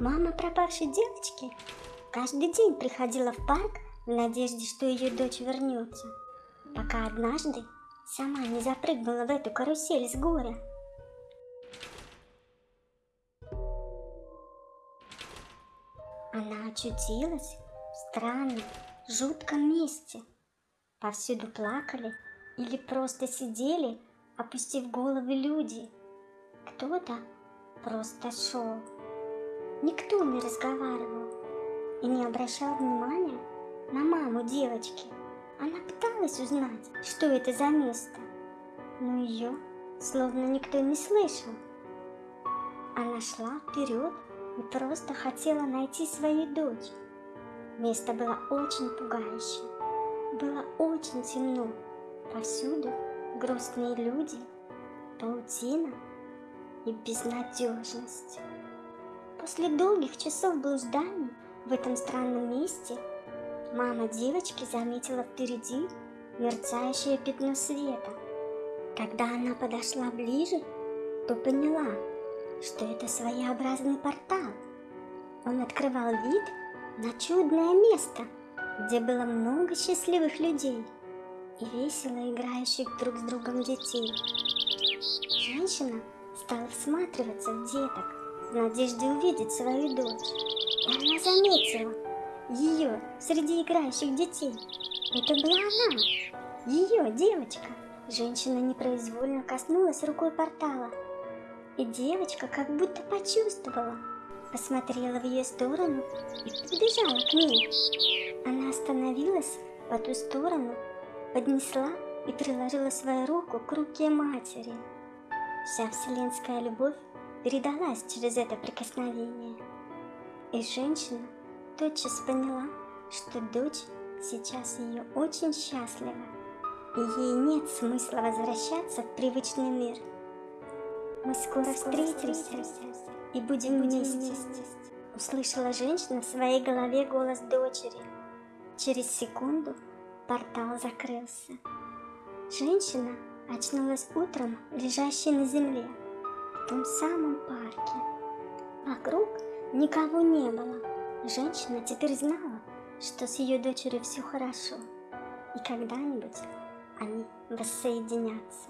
Мама пропавшей девочки каждый день приходила в парк в надежде, что ее дочь вернется, пока однажды сама не запрыгнула в эту карусель с горя. Она очутилась в странном, жутком месте. Повсюду плакали или просто сидели, опустив головы люди. Кто-то просто шел. Никто не разговаривал и не обращал внимания на маму девочки. Она пыталась узнать, что это за место, но ее словно никто не слышал. Она шла вперед и просто хотела найти свою дочь. Место было очень пугающее. Было очень темно. Повсюду грустные люди, паутина и безнадежность. После долгих часов блужданий в этом странном месте мама девочки заметила впереди мерцающее пятно света. Когда она подошла ближе, то поняла, что это своеобразный портал. Он открывал вид на чудное место, где было много счастливых людей и весело играющих друг с другом детей. Женщина стала всматриваться в деток в надежде увидеть свою дочь. Она заметила ее среди играющих детей. Это была она, ее девочка. Женщина непроизвольно коснулась рукой портала, и девочка как будто почувствовала, посмотрела в ее сторону и подбежала к ней. Она остановилась по ту сторону, поднесла и приложила свою руку к руке матери. Вся вселенская любовь передалась через это прикосновение. И женщина тотчас поняла, что дочь сейчас ее очень счастлива, и ей нет смысла возвращаться в привычный мир. Мы скоро встретимся и будем вместе, услышала женщина в своей голове голос дочери. Через секунду портал закрылся. Женщина очнулась утром, лежащей на земле том самом парке. Вокруг никого не было. Женщина теперь знала, что с ее дочерью все хорошо, и когда-нибудь они воссоединятся.